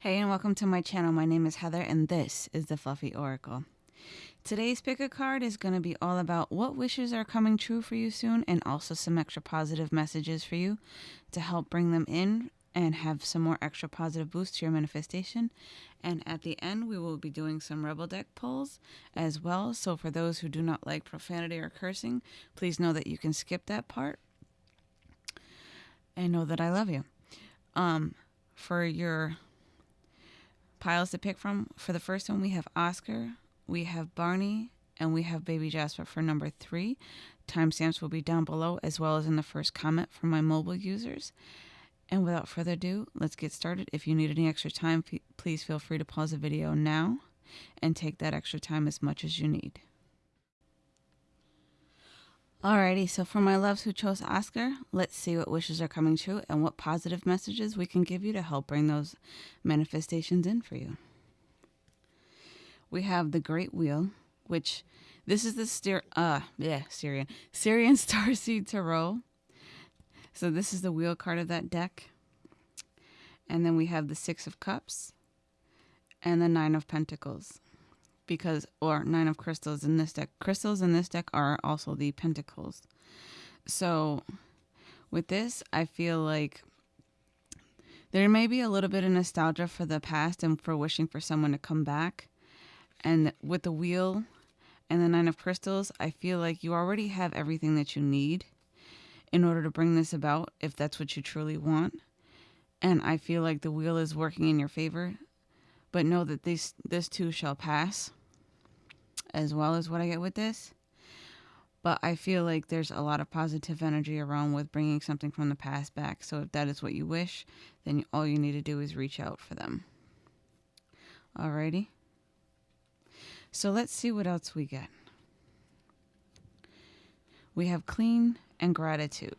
Hey, and welcome to my channel. My name is Heather, and this is the Fluffy Oracle. Today's pick a card is going to be all about what wishes are coming true for you soon, and also some extra positive messages for you to help bring them in and have some more extra positive boost to your manifestation. And at the end, we will be doing some Rebel Deck pulls as well. So, for those who do not like profanity or cursing, please know that you can skip that part and know that I love you. Um, for your piles to pick from, for the first one, we have Oscar, we have Barney, and we have Baby Jasper for number three. Timestamps will be down below as well as in the first comment for my mobile users. And without further ado, let's get started. If you need any extra time, please feel free to pause the video now and take that extra time as much as you need. Alrighty, so for my loves who chose Oscar, let's see what wishes are coming true and what positive messages we can give you to help bring those manifestations in for you. We have the Great Wheel, which this is the steer uh yeah, Sirian. Sirian Starseed Tarot. So this is the wheel card of that deck. And then we have the Six of Cups and the Nine of Pentacles because or nine of crystals in this deck. Crystals in this deck are also the pentacles. So with this, I feel like there may be a little bit of nostalgia for the past and for wishing for someone to come back. And with the wheel and the nine of crystals, I feel like you already have everything that you need in order to bring this about if that's what you truly want. And I feel like the wheel is working in your favor. But know that this this too shall pass as well as what I get with this. But I feel like there's a lot of positive energy around with bringing something from the past back. So if that is what you wish, then all you need to do is reach out for them. Alrighty. So let's see what else we get. We have clean and gratitude.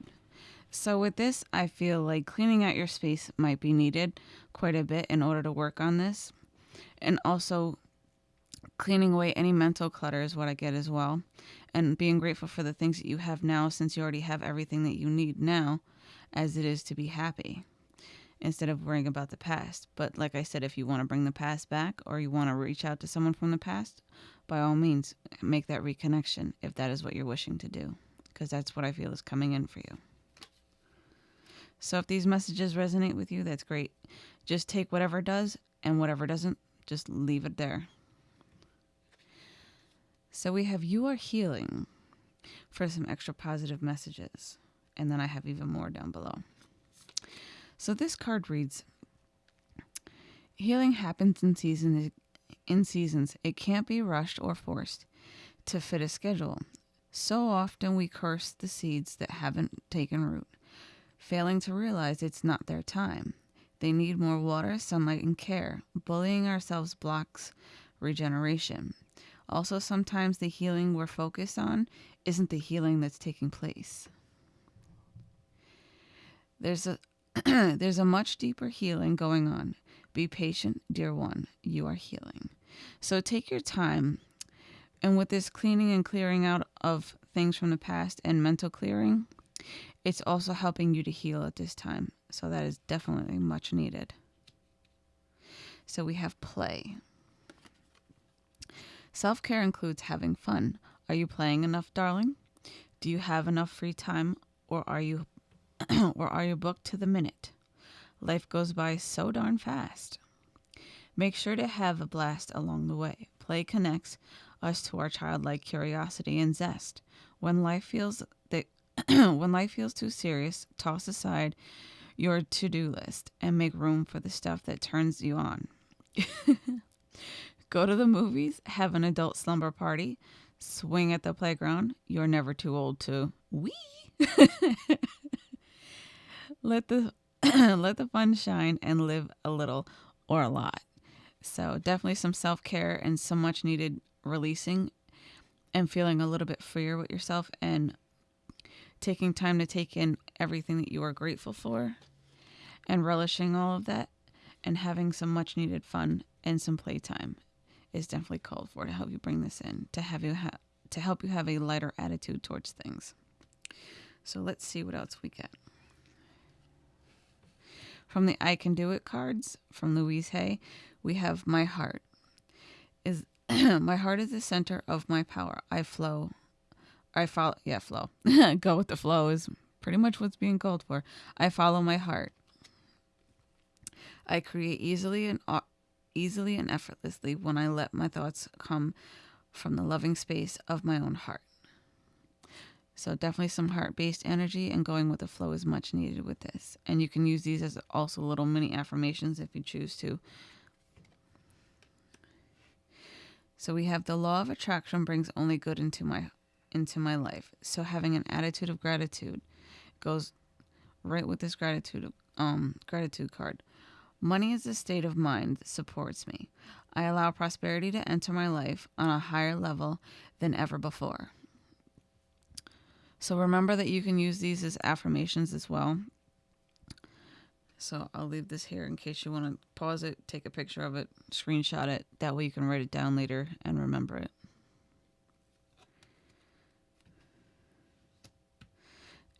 So with this, I feel like cleaning out your space might be needed quite a bit in order to work on this. And also cleaning away any mental clutter is what I get as well. And being grateful for the things that you have now since you already have everything that you need now as it is to be happy instead of worrying about the past. But like I said, if you want to bring the past back or you want to reach out to someone from the past, by all means, make that reconnection if that is what you're wishing to do, because that's what I feel is coming in for you. So if these messages resonate with you, that's great. Just take whatever does and whatever doesn't, just leave it there. So we have You Are Healing for some extra positive messages. And then I have even more down below. So this card reads Healing happens in season in seasons. It can't be rushed or forced to fit a schedule. So often we curse the seeds that haven't taken root, failing to realize it's not their time. They need more water, sunlight, and care. Bullying ourselves blocks regeneration. Also, sometimes the healing we're focused on isn't the healing that's taking place. There's a there's a much deeper healing going on. Be patient, dear one. You are healing. So take your time. And with this cleaning and clearing out of things from the past and mental clearing, it's also helping you to heal at this time. So that is definitely much needed. So we have play. Self care includes having fun. Are you playing enough, darling? Do you have enough free time, or are you, or are you booked to the minute? Life goes by so darn fast. Make sure to have a blast along the way. Play connects us to our childlike curiosity and zest. When life feels that when life feels too serious, toss aside your to-do list and make room for the stuff that turns you on. Go to the movies, have an adult slumber party, swing at the playground. You're never too old to wee. let the let the fun shine and live a little or a lot. So definitely some self-care and some much needed releasing and feeling a little bit freer with yourself and taking time to take in everything that you are grateful for and relishing all of that and having some much needed fun and some playtime is definitely called for to help you bring this in to have you ha- to help you have a lighter attitude towards things. So let's see what else we get. From the I Can Do It cards from Louise Hay, we have My Heart. Is my heart is the center of my power. I flow. I follow yeah, flow. Go with the flow is pretty much what's being called for. I follow my heart. I create easily and easily and effortlessly when I let my thoughts come from the loving space of my own heart. So definitely some heart-based energy and going with the flow is much needed with this. And you can use these as also little mini affirmations if you choose to. So we have the law of attraction brings only good into my into my life. So having an attitude of gratitude goes right with this gratitude um gratitude card. Money is a state of mind that supports me. I allow prosperity to enter my life on a higher level than ever before. So remember that you can use these as affirmations as well. So I'll leave this here in case you want to pause it, take a picture of it, screenshot it. That way you can write it down later and remember it.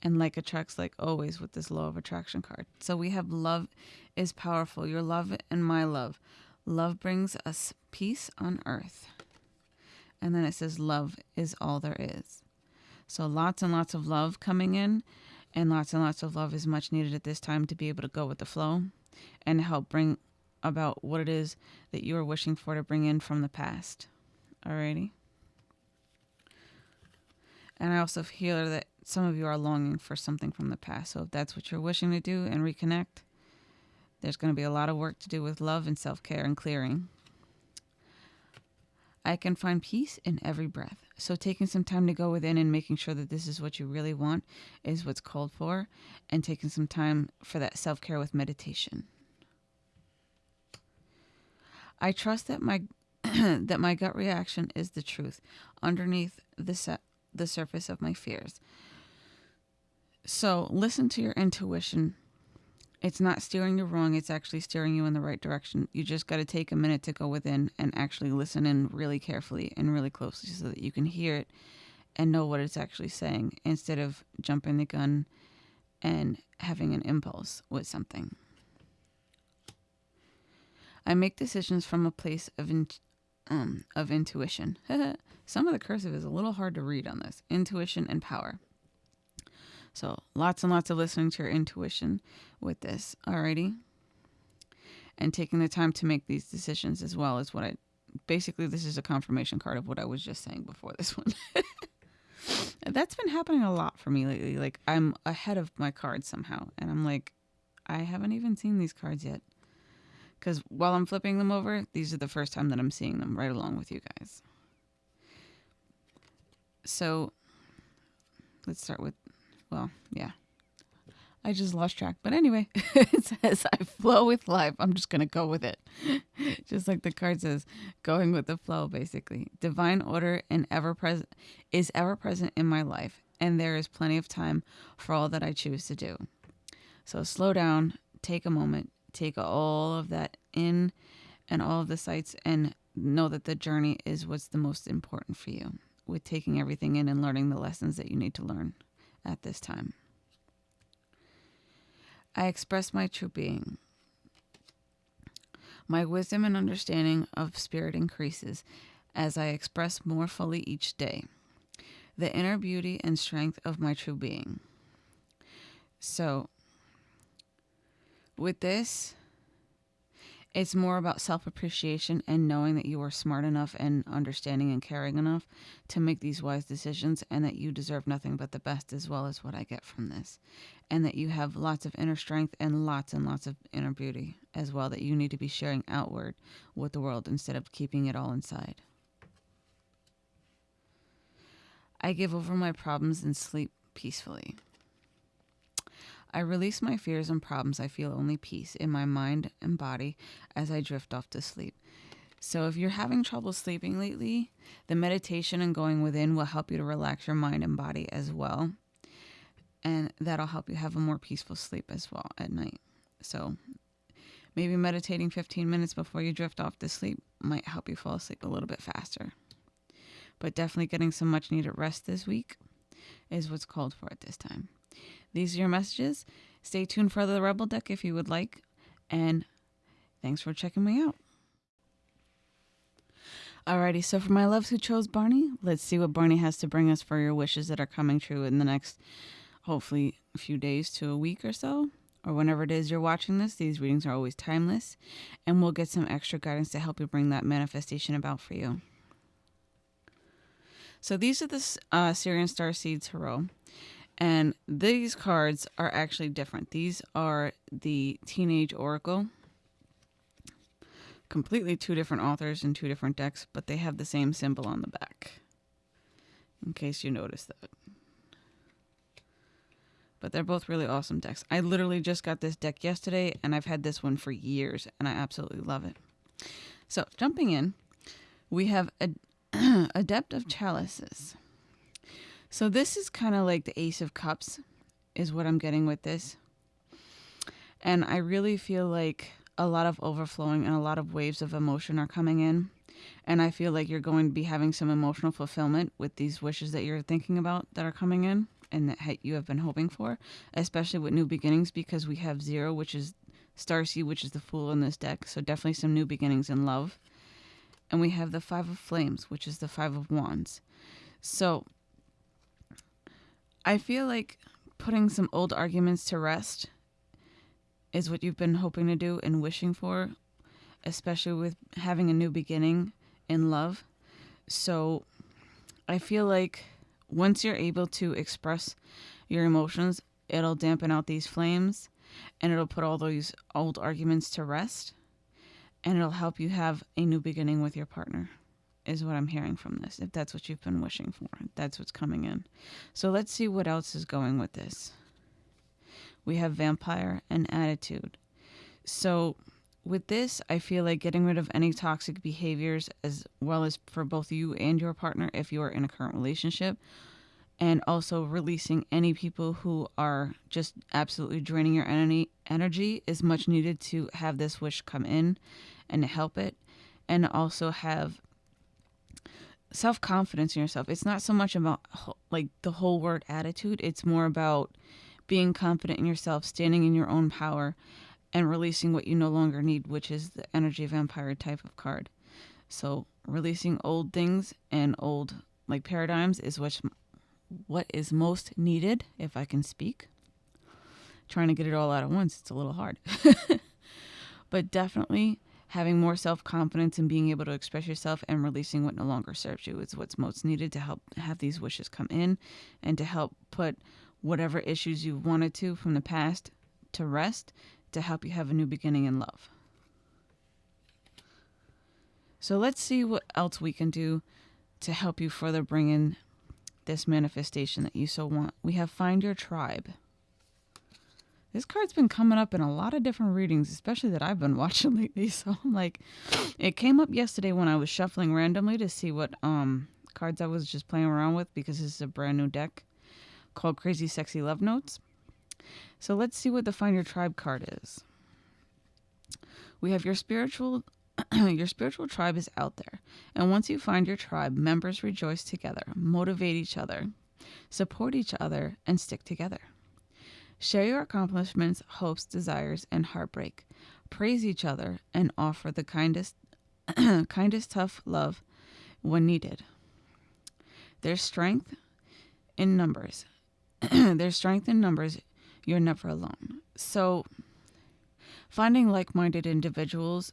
And like attracts like always with this law of attraction card. So we have love is powerful. Your love and my love. Love brings us peace on earth. And then it says love is all there is. So lots and lots of love coming in, and lots and lots of love is much needed at this time to be able to go with the flow and help bring about what it is that you are wishing for to bring in from the past. Alrighty. And I also feel that some of you are longing for something from the past. So if that's what you're wishing to do and reconnect, there's going to be a lot of work to do with love and self care and clearing. I can find peace in every breath. So, taking some time to go within and making sure that this is what you really want is what's called for, and taking some time for that self care with meditation. I trust that my that my gut reaction is the truth underneath the se- the surface of my fears. So, listen to your intuition it's not steering you wrong, it's actually steering you in the right direction. You just got to take a minute to go within and actually listen in really carefully and really closely so that you can hear it and know what it's actually saying instead of jumping the gun and having an impulse with something. I make decisions from a place of in, um, of intuition. Some of the cursive is a little hard to read on this. Intuition and power. So lots and lots of listening to your intuition with this. Alrighty. And taking the time to make these decisions as well is what I basically this is a confirmation card of what I was just saying before this one. That's been happening a lot for me lately. Like I'm ahead of my cards somehow and I'm like I haven't even seen these cards yet. Cuz while I'm flipping them over, these are the first time that I'm seeing them right along with you guys. So let's start with well, yeah. I just lost track. But anyway, it says I flow with life. I'm just going to go with it. just like the card says, going with the flow basically. Divine order and ever present is ever present in my life, and there is plenty of time for all that I choose to do. So slow down, take a moment, take all of that in and all of the sights and know that the journey is what's the most important for you with taking everything in and learning the lessons that you need to learn at this time. I express my true being. My wisdom and understanding of spirit increases as I express more fully each day the inner beauty and strength of my true being. So, with this, it's more about self appreciation and knowing that you are smart enough and understanding and caring enough to make these wise decisions and that you deserve nothing but the best as well as what I get from this. And that you have lots of inner strength and lots and lots of inner beauty as well that you need to be sharing outward with the world instead of keeping it all inside. I give over my problems and sleep peacefully. I release my fears and problems. I feel only peace in my mind and body as I drift off to sleep. So, if you're having trouble sleeping lately, the meditation and going within will help you to relax your mind and body as well. And that'll help you have a more peaceful sleep as well at night. So, maybe meditating 15 minutes before you drift off to sleep might help you fall asleep a little bit faster. But definitely getting some much needed rest this week is what's called for at this time. These are your messages. Stay tuned for the Rebel deck if you would like, and thanks for checking me out. Alrighty, so for my loves who chose Barney, let's see what Barney has to bring us for your wishes that are coming true in the next, hopefully, a few days to a week or so, or whenever it is you're watching this. These readings are always timeless, and we'll get some extra guidance to help you bring that manifestation about for you. So these are the uh, Sirian Star seeds, Tarot, and these cards are actually different. These are the Teenage Oracle completely two different authors and two different decks, but they have the same symbol on the back. In case you noticed that. But they're both really awesome decks. I literally just got this deck yesterday, and I've had this one for years, and I absolutely love it. So, jumping in, we have a Adept of Chalices. So, this is kind of like the Ace of Cups, is what I'm getting with this. And I really feel like a lot of overflowing and a lot of waves of emotion are coming in. And I feel like you're going to be having some emotional fulfillment with these wishes that you're thinking about that are coming in and that you have been hoping for, especially with new beginnings because we have zero, which is Starseed, which is the fool in this deck. So definitely some new beginnings in love. And we have the Five of Flames, which is the Five of Wands. So I feel like putting some old arguments to rest is what you've been hoping to do and wishing for, especially with having a new beginning in love. So I feel like once you're able to express your emotions, it'll dampen out these flames and it'll put all those old arguments to rest and it'll help you have a new beginning with your partner is what I'm hearing from this. If that's what you've been wishing for, that's what's coming in. So let's see what else is going with this we have vampire and attitude. So with this, I feel like getting rid of any toxic behaviors as well as for both you and your partner if you are in a current relationship. And also releasing any people who are just absolutely draining your energy is much needed to have this wish come in and help it. And also have self confidence in yourself. It's not so much about like the whole word attitude, it's more about being confident in yourself, standing in your own power, and releasing what you no longer need, which is the energy vampire type of card. So releasing old things and old like paradigms is what what is most needed, if I can speak. Trying to get it all out at once, it's a little hard. but definitely having more self confidence and being able to express yourself and releasing what no longer serves you is what's most needed to help have these wishes come in and to help put whatever issues you wanted to from the past to rest to help you have a new beginning in love. So let's see what else we can do to help you further bring in this manifestation that you so want. We have Find Your Tribe. This card's been coming up in a lot of different readings, especially that I've been watching lately. So I'm like, it came up yesterday when I was shuffling randomly to see what um cards I was just playing around with because this is a brand new deck called Crazy Sexy Love Notes. So let's see what the Find Your Tribe card is. We have your spiritual your spiritual tribe is out there. And once you find your tribe, members rejoice together, motivate each other, support each other, and stick together. Share your accomplishments, hopes, desires, and heartbreak. Praise each other and offer the kindest kindest tough love when needed. There's strength in numbers. there's strength in numbers. You're never alone. So, finding like minded individuals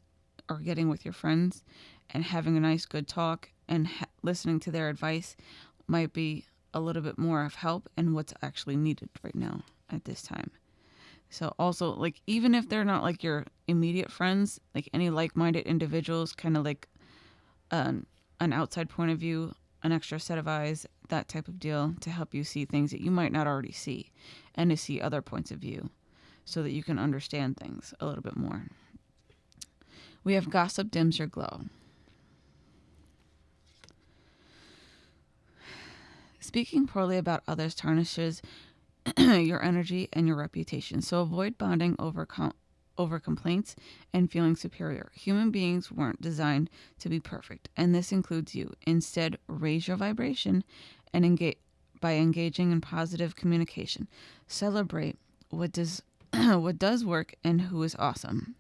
or getting with your friends and having a nice, good talk and ha- listening to their advice might be a little bit more of help and what's actually needed right now at this time. So, also, like, even if they're not like your immediate friends, like any like minded individuals, kind of like an, an outside point of view an extra set of eyes, that type of deal to help you see things that you might not already see and to see other points of view so that you can understand things a little bit more. We have gossip dims your glow. Speaking poorly about others tarnishes your energy and your reputation, so avoid bonding over com- over complaints and feeling superior. Human beings weren't designed to be perfect, and this includes you. Instead, raise your vibration and engage by engaging in positive communication. Celebrate what does what does work and who is awesome.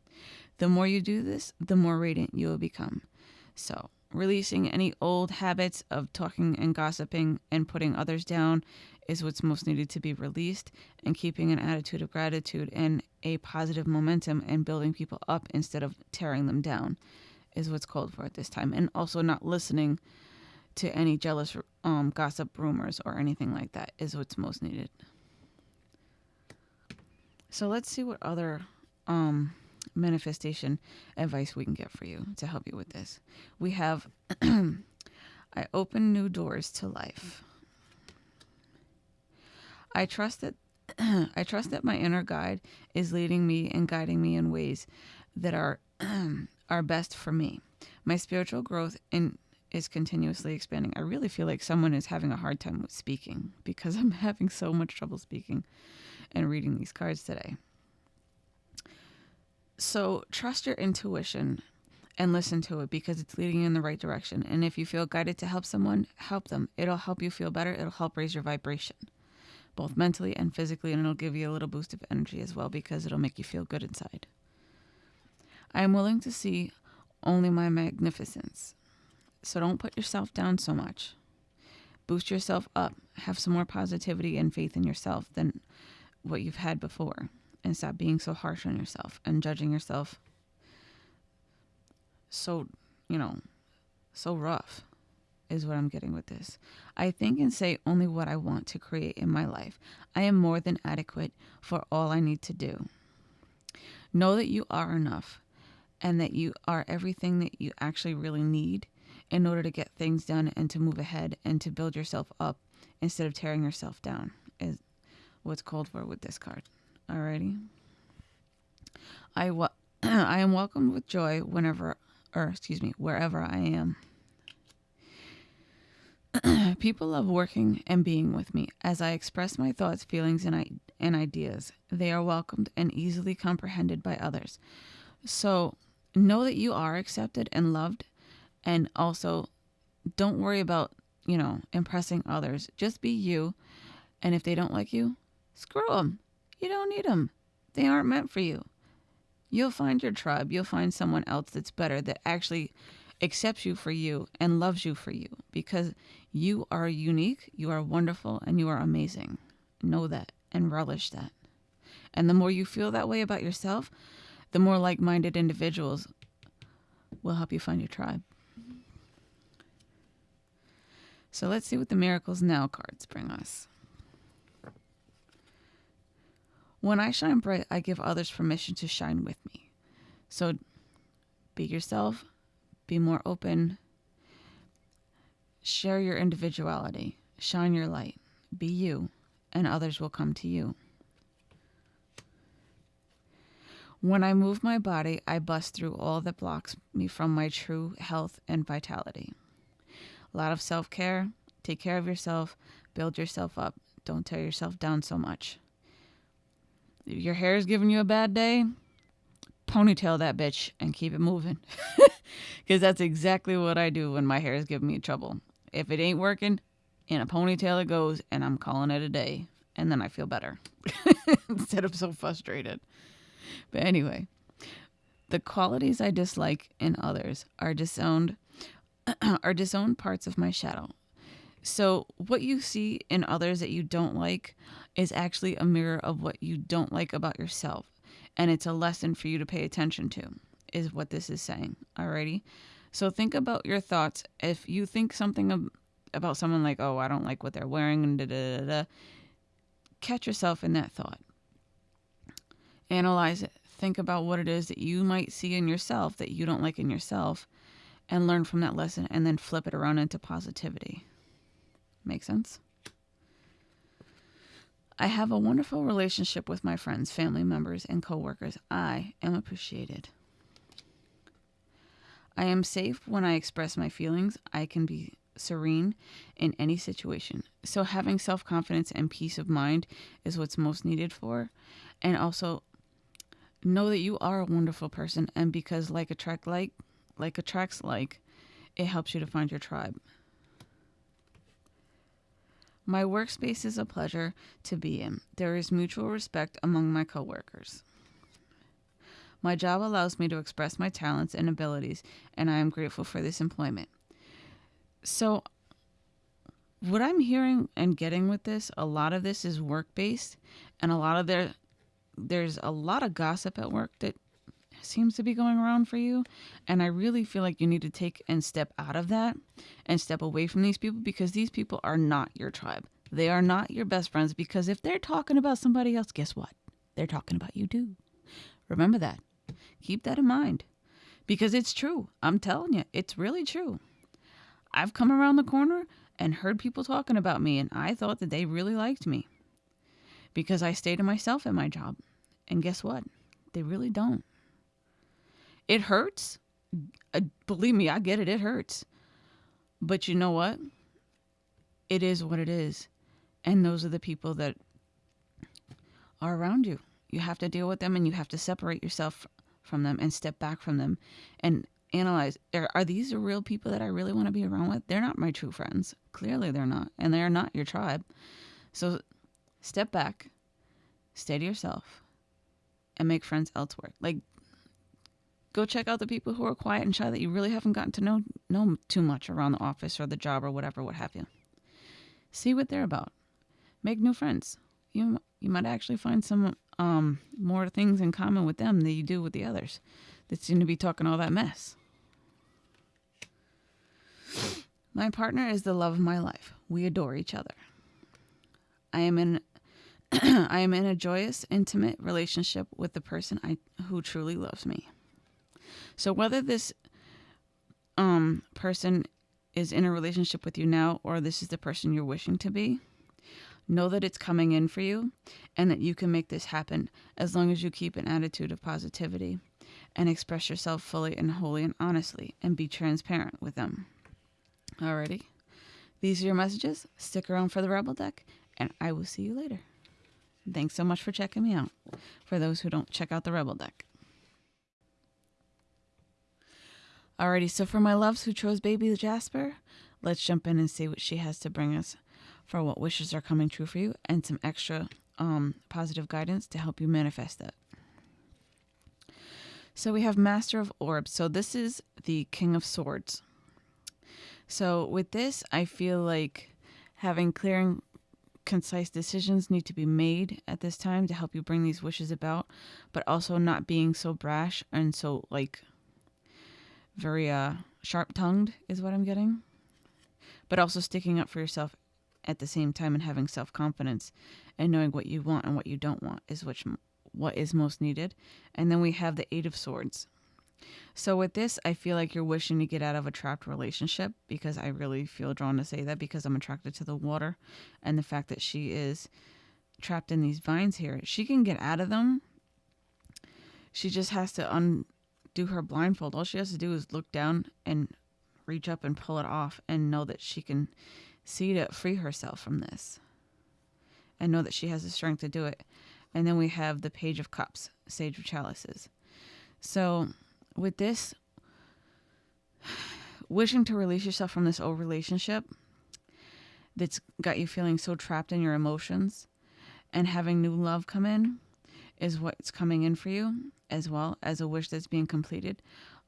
The more you do this, the more radiant you will become. So, releasing any old habits of talking and gossiping and putting others down is what's most needed to be released, and keeping an attitude of gratitude and a positive momentum and building people up instead of tearing them down is what's called for at this time. And also not listening to any jealous um, gossip rumors or anything like that is what's most needed. So let's see what other um, manifestation advice we can get for you to help you with this. We have I open new doors to life. I trust that I trust that my inner guide is leading me and guiding me in ways that are are best for me. My spiritual growth in is continuously expanding. I really feel like someone is having a hard time with speaking because I'm having so much trouble speaking and reading these cards today. So, trust your intuition and listen to it because it's leading you in the right direction. And if you feel guided to help someone, help them. It'll help you feel better. It'll help raise your vibration both mentally and physically, and it'll give you a little boost of energy as well because it'll make you feel good inside. I am willing to see only my magnificence. So don't put yourself down so much. Boost yourself up. Have some more positivity and faith in yourself than what you've had before. And stop being so harsh on yourself and judging yourself so, you know, so rough is what I'm getting with this. I think and say only what I want to create in my life. I am more than adequate for all I need to do. Know that you are enough and that you are everything that you actually really need in order to get things done and to move ahead and to build yourself up instead of tearing yourself down is what's called for with this card. Alrighty. I wa- I am welcomed with joy whenever or excuse me, wherever I am. People love working and being with me as I express my thoughts, feelings, and, I- and ideas. They are welcomed and easily comprehended by others. So know that you are accepted and loved, and also don't worry about, you know, impressing others. Just be you. And if they don't like you, screw them. You don't need them, they aren't meant for you. You'll find your tribe. You'll find someone else that's better that actually accepts you for you and loves you for you because you are unique, you are wonderful, and you are amazing. Know that and relish that. And the more you feel that way about yourself, the more like minded individuals will help you find your tribe. So let's see what the Miracles Now cards bring us. When I shine bright, I give others permission to shine with me. So be yourself, be more open, share your individuality, shine your light, be you, and others will come to you. When I move my body, I bust through all that blocks me from my true health and vitality. A lot of self care. Take care of yourself, build yourself up. Don't tear yourself down so much. If your hair is giving you a bad day, ponytail that bitch and keep it moving. Because that's exactly what I do when my hair is giving me trouble. If it ain't working, in a ponytail it goes, and I'm calling it a day. And then I feel better instead of so frustrated. But anyway, the qualities I dislike in others are disowned are disowned parts of my shadow. So what you see in others that you don't like is actually a mirror of what you don't like about yourself. And it's a lesson for you to pay attention to, is what this is saying. Alrighty. So think about your thoughts. If you think something about someone like, oh, I don't like what they're wearing, and da da da da, catch yourself in that thought analyze it, think about what it is that you might see in yourself that you don't like in yourself, and learn from that lesson and then flip it around into positivity. Make sense? I have a wonderful relationship with my friends, family members, and coworkers. I am appreciated. I am safe when I express my feelings. I can be serene in any situation. So having self-confidence and peace of mind is what's most needed for and also know that you are a wonderful person and because like attract like like attracts like it helps you to find your tribe My workspace is a pleasure to be in. There is mutual respect among my coworkers. My job allows me to express my talents and abilities, and I am grateful for this employment. So, what I'm hearing and getting with this, a lot of this is work based, and a lot of there, there's a lot of gossip at work that seems to be going around for you. And I really feel like you need to take and step out of that and step away from these people because these people are not your tribe. They are not your best friends because if they're talking about somebody else, guess what? They're talking about you too. Remember that. Keep that in mind because it's true. I'm telling you, it's really true. I've come around the corner and heard people talking about me, and I thought that they really liked me because I stayed to myself at my job. And guess what? They really don't. It hurts. Uh, believe me, I get it. It hurts. But you know what? It is what it is. And those are the people that are around you. You have to deal with them and you have to separate yourself from them and step back from them and analyze are, are these the real people that I really want to be around with? They're not my true friends. Clearly, they're not. And they're not your tribe. So step back, stay to yourself, and make friends elsewhere. Like, go check out the people who are quiet and shy that you really haven't gotten to know know too much around the office or the job or whatever, what have you. See what they're about. Make new friends. You you might actually find some um, more things in common with them than you do with the others that seem to be talking all that mess. My partner is the love of my life. We adore each other. I am in I am in a joyous, intimate relationship with the person I who truly loves me. So whether this um person is in a relationship with you now or this is the person you're wishing to be, know that it's coming in for you and that you can make this happen as long as you keep an attitude of positivity and express yourself fully and wholly and honestly and be transparent with them. Alrighty. These are your messages. Stick around for the Rebel deck, and I will see you later. Thanks so much for checking me out. For those who don't check out the Rebel deck. Alrighty, so for my loves who chose Baby Jasper, let's jump in and see what she has to bring us for what wishes are coming true for you and some extra um, positive guidance to help you manifest that. So we have Master of Orbs. So this is the King of Swords. So with this, I feel like having clear and concise decisions need to be made at this time to help you bring these wishes about, but also not being so brash and so like very uh sharp-tongued is what I'm getting. But also sticking up for yourself at the same time and having self-confidence and knowing what you want and what you don't want is which what is most needed. And then we have the Eight of Swords. So with this, I feel like you're wishing to get out of a trapped relationship because I really feel drawn to say that because I'm attracted to the water and the fact that she is trapped in these vines here. She can get out of them. She just has to undo her blindfold. All she has to do is look down and reach up and pull it off and know that she can see to free herself from this and know that she has the strength to do it. And then we have the Page of Cups, Sage of Chalices. So with this, wishing to release yourself from this old relationship that's got you feeling so trapped in your emotions and having new love come in is what's coming in for you as well as a wish that's being completed.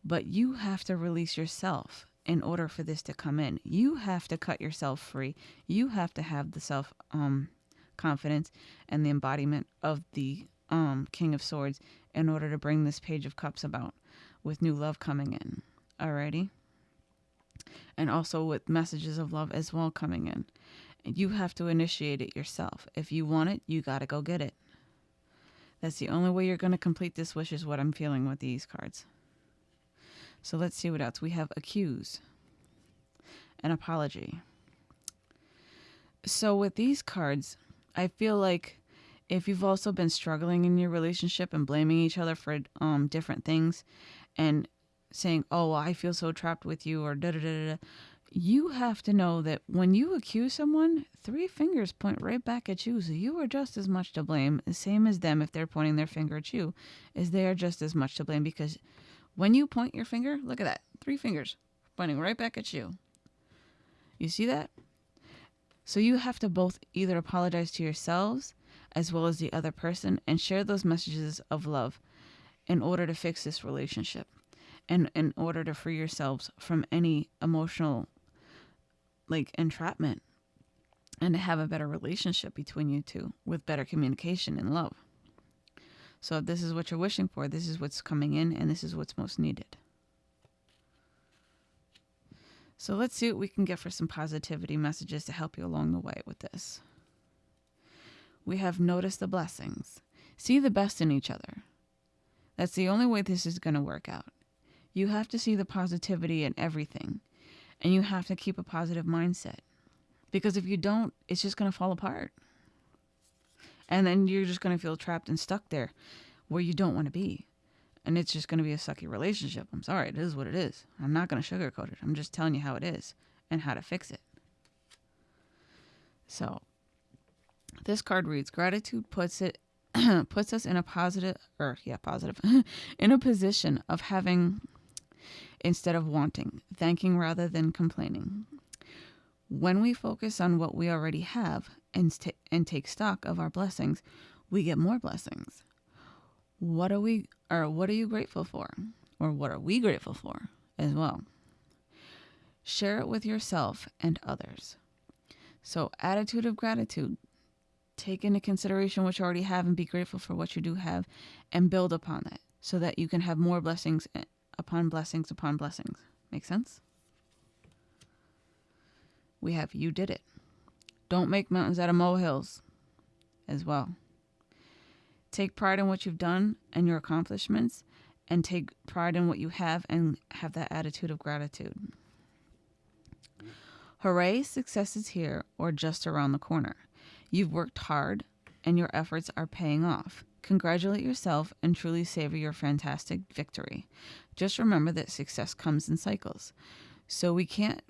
But you have to release yourself in order for this to come in. You have to cut yourself free. You have to have the self um confidence, and the embodiment of the um, King of Swords in order to bring this Page of Cups about with new love coming in. Alrighty? And also with messages of love as well coming in. You have to initiate it yourself. If you want it, you got to go get it. That's the only way you're going to complete this wish, is what I'm feeling with these cards. So let's see what else. We have accuse, an apology. So with these cards, I feel like if you've also been struggling in your relationship and blaming each other for um different things and saying, "Oh, well, I feel so trapped with you," or da da da da, you have to know that when you accuse someone, three fingers point right back at you. So you are just as much to blame, the same as them if they're pointing their finger at you, as they are just as much to blame because when you point your finger, look at that, three fingers pointing right back at you. You see that? So you have to both either apologize to yourselves as well as the other person and share those messages of love in order to fix this relationship and in order to free yourselves from any emotional like entrapment and to have a better relationship between you two with better communication and love. So if this is what you're wishing for, this is what's coming in and this is what's most needed. So let's see what we can get for some positivity messages to help you along the way with this. We have noticed the blessings. See the best in each other. That's the only way this is going to work out. You have to see the positivity in everything, and you have to keep a positive mindset. Because if you don't, it's just going to fall apart. And then you're just going to feel trapped and stuck there where you don't want to be. And it's just going to be a sucky relationship. I'm sorry, it is what it is. I'm not going to sugarcoat it. I'm just telling you how it is and how to fix it. So, this card reads gratitude puts it puts us in a positive or yeah, positive in a position of having instead of wanting, thanking rather than complaining. When we focus on what we already have and, and take stock of our blessings, we get more blessings. What are we or what are you grateful for? Or what are we grateful for as well? Share it with yourself and others. So, attitude of gratitude. Take into consideration what you already have and be grateful for what you do have and build upon that so that you can have more blessings upon blessings upon blessings. Make sense? We have you did it. Don't make mountains out of molehills as well. Take pride in what you've done and your accomplishments, and take pride in what you have and have that attitude of gratitude. Hooray, success is here or just around the corner. You've worked hard and your efforts are paying off. Congratulate yourself and truly savor your fantastic victory. Just remember that success comes in cycles. So we can't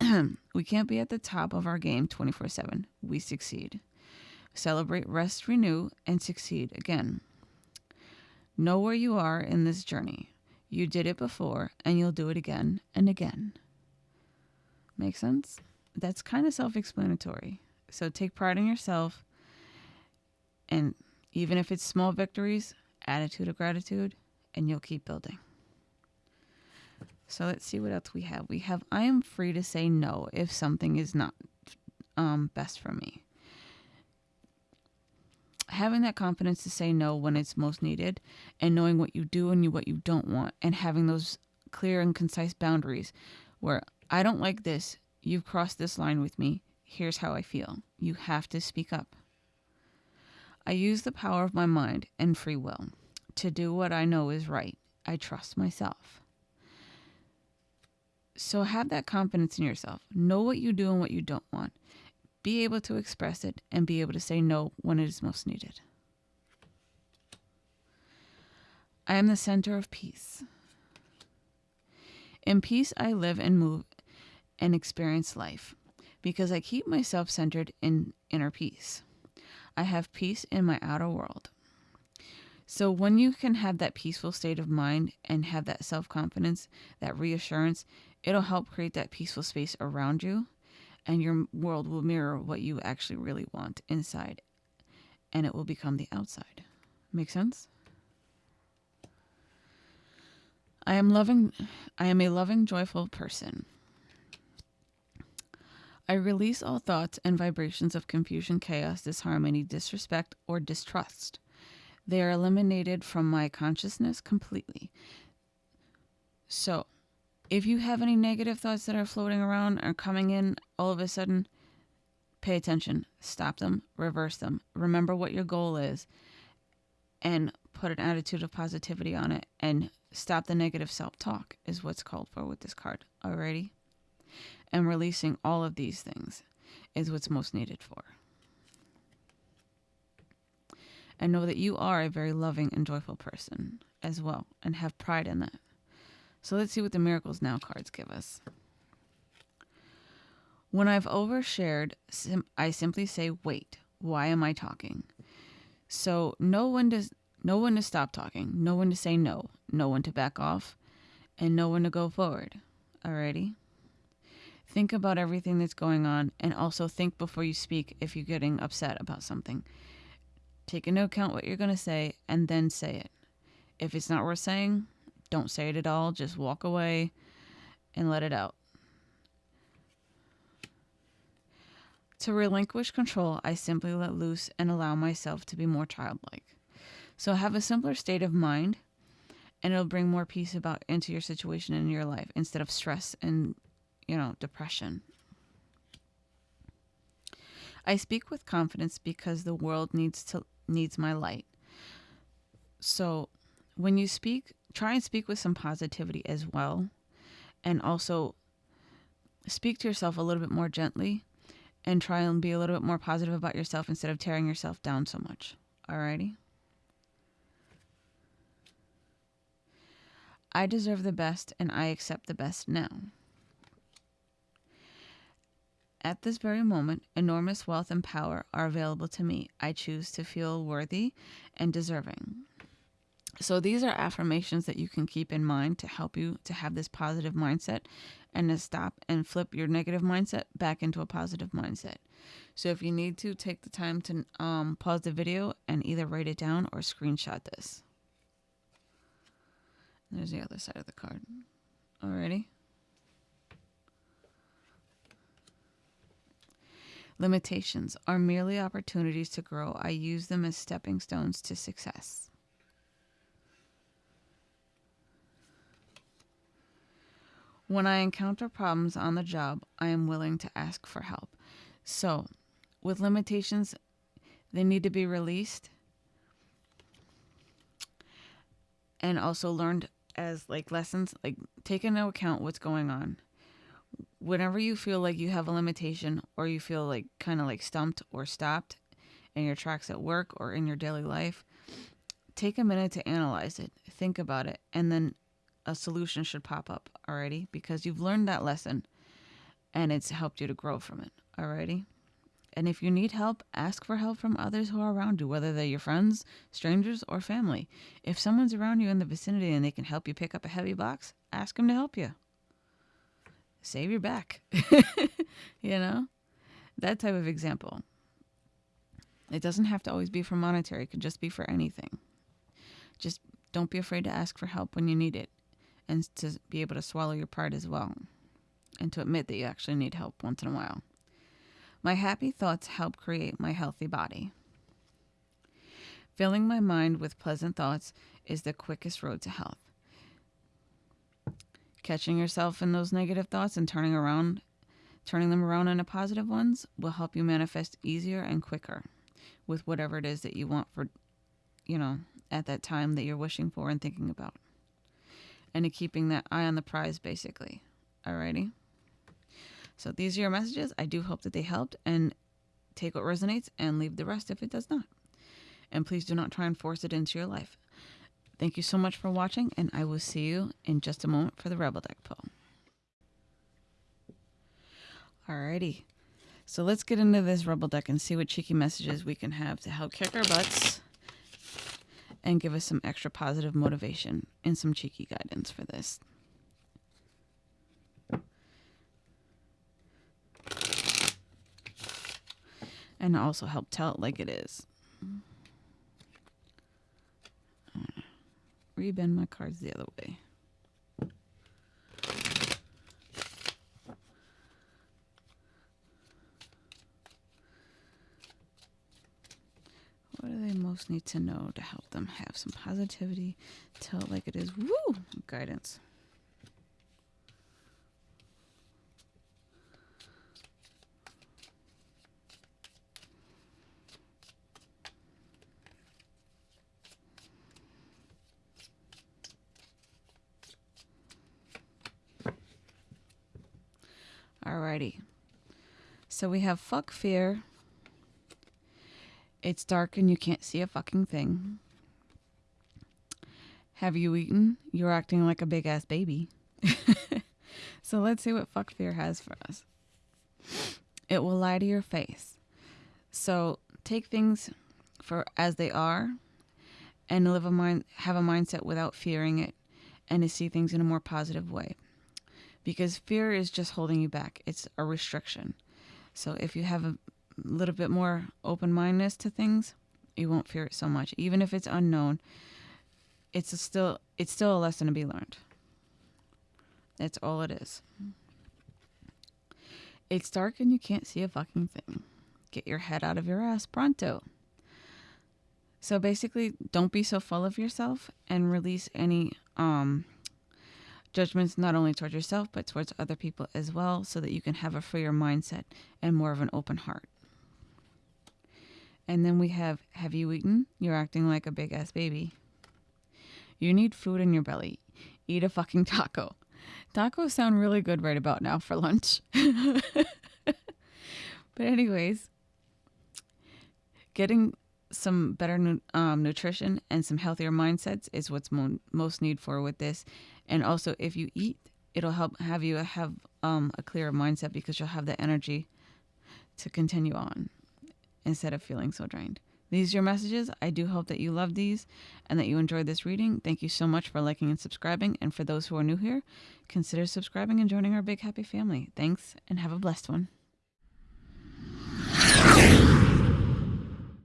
we can't be at the top of our game 24/7. We succeed. Celebrate, rest, renew, and succeed again. Know where you are in this journey. You did it before, and you'll do it again and again. Make sense? That's kind of self explanatory. So take pride in yourself, and even if it's small victories, attitude of gratitude, and you'll keep building. So let's see what else we have. We have I am free to say no if something is not um, best for me having that confidence to say no when it's most needed and knowing what you do and what you don't want and having those clear and concise boundaries where I don't like this, you've crossed this line with me, here's how I feel. You have to speak up. I use the power of my mind and free will to do what I know is right. I trust myself. So have that confidence in yourself. Know what you do and what you don't want be able to express it, and be able to say no when it is most needed. I am the center of peace. In peace, I live and move and experience life because I keep myself centered in inner peace. I have peace in my outer world. So, when you can have that peaceful state of mind and have that self confidence, that reassurance, it'll help create that peaceful space around you and your world will mirror what you actually really want inside and it will become the outside. Make sense? I am loving I am a loving joyful person. I release all thoughts and vibrations of confusion, chaos, disharmony, disrespect, or distrust. They are eliminated from my consciousness completely. So, if you have any negative thoughts that are floating around or coming in all of a sudden, pay attention, stop them, reverse them. Remember what your goal is and put an attitude of positivity on it and stop the negative self talk, is what's called for with this card. Alrighty? And releasing all of these things is what's most needed for. And know that you are a very loving and joyful person as well, and have pride in that. So let's see what the Miracles Now cards give us. When I've overshared, sim- I simply say, wait, why am I talking? So no one to, no one to stop talking, no one to say no, no one to back off, and no one to go forward. Alrighty? Think about everything that's going on and also think before you speak if you're getting upset about something. Take into account what you're going to say and then say it. If it's not worth saying, don't say it at all. Just walk away and let it out. To relinquish control, I simply let loose and allow myself to be more childlike. So have a simpler state of mind and it'll bring more peace about into your situation in your life instead of stress and you know depression. I speak with confidence because the world needs to needs my light. So when you speak try and speak with some positivity as well and also speak to yourself a little bit more gently and try and be a little bit more positive about yourself instead of tearing yourself down so much. Alrighty? I deserve the best and I accept the best now. At this very moment, enormous wealth and power are available to me. I choose to feel worthy and deserving. So, these are affirmations that you can keep in mind to help you to have this positive mindset and to stop and flip your negative mindset back into a positive mindset. So, if you need to, take the time to um, pause the video and either write it down or screenshot this. There's the other side of the card. Alrighty. Limitations are merely opportunities to grow. I use them as stepping stones to success. When I encounter problems on the job, I am willing to ask for help. So, with limitations, they need to be released and also learned as like lessons, like take into account what's going on. Whenever you feel like you have a limitation or you feel like kind of like stumped or stopped in your tracks at work or in your daily life, take a minute to analyze it, think about it, and then a solution should pop up already because you've learned that lesson and it's helped you to grow from it. Alrighty. And if you need help, ask for help from others who are around you, whether they're your friends, strangers, or family. If someone's around you in the vicinity and they can help you pick up a heavy box, ask them to help you. Save your back. you know? That type of example. It doesn't have to always be for monetary, it could just be for anything. Just don't be afraid to ask for help when you need it and to be able to swallow your pride as well and to admit that you actually need help once in a while. My happy thoughts help create my healthy body. Filling my mind with pleasant thoughts is the quickest road to health. Catching yourself in those negative thoughts and turning around turning them around into positive ones will help you manifest easier and quicker with whatever it is that you want for you know at that time that you're wishing for and thinking about and to keeping that eye on the prize basically alrighty so these are your messages. I do hope that they helped and take what resonates and leave the rest if it does not. And please do not try and force it into your life. Thank you so much for watching, and I will see you in just a moment for the Rebel Deck pull. Alrighty. So let's get into this Rebel Deck and see what cheeky messages we can have to help kick our butts and give us some extra positive motivation and some cheeky guidance for this. and also help tell it like it is. Rebend my cards the other way. What do they most need to know to help them have some positivity? Tell it like it is. Woo! Guidance. Alrighty. So we have fuck fear. It's dark and you can't see a fucking thing. Have you eaten? You're acting like a big ass baby. so let's see what fuck fear has for us. It will lie to your face. So take things for as they are and live a mind have a mindset without fearing it and to see things in a more positive way because fear is just holding you back. It's a restriction. So if you have a little bit more open mindedness to things, you won't fear it so much. Even if it's unknown, it's still it's still a lesson to be learned. That's all it is. It's dark and you can't see a fucking thing. Get your head out of your ass pronto. So basically, don't be so full of yourself and release any um, judgments not only towards yourself but towards other people as well so that you can have a freer mindset and more of an open heart. And then we have Have you eaten? You're acting like a big ass baby. You need food in your belly. Eat a fucking taco. Tacos sound really good right about now for lunch. but, anyways, getting some better um, nutrition and some healthier mindsets is what's mo- most need for with this. And also, if you eat, it'll help have you have um, a clearer mindset because you'll have the energy to continue on instead of feeling so drained. These are your messages. I do hope that you love these and that you enjoyed this reading. Thank you so much for liking and subscribing. And for those who are new here, consider subscribing and joining our big happy family. Thanks and have a blessed one.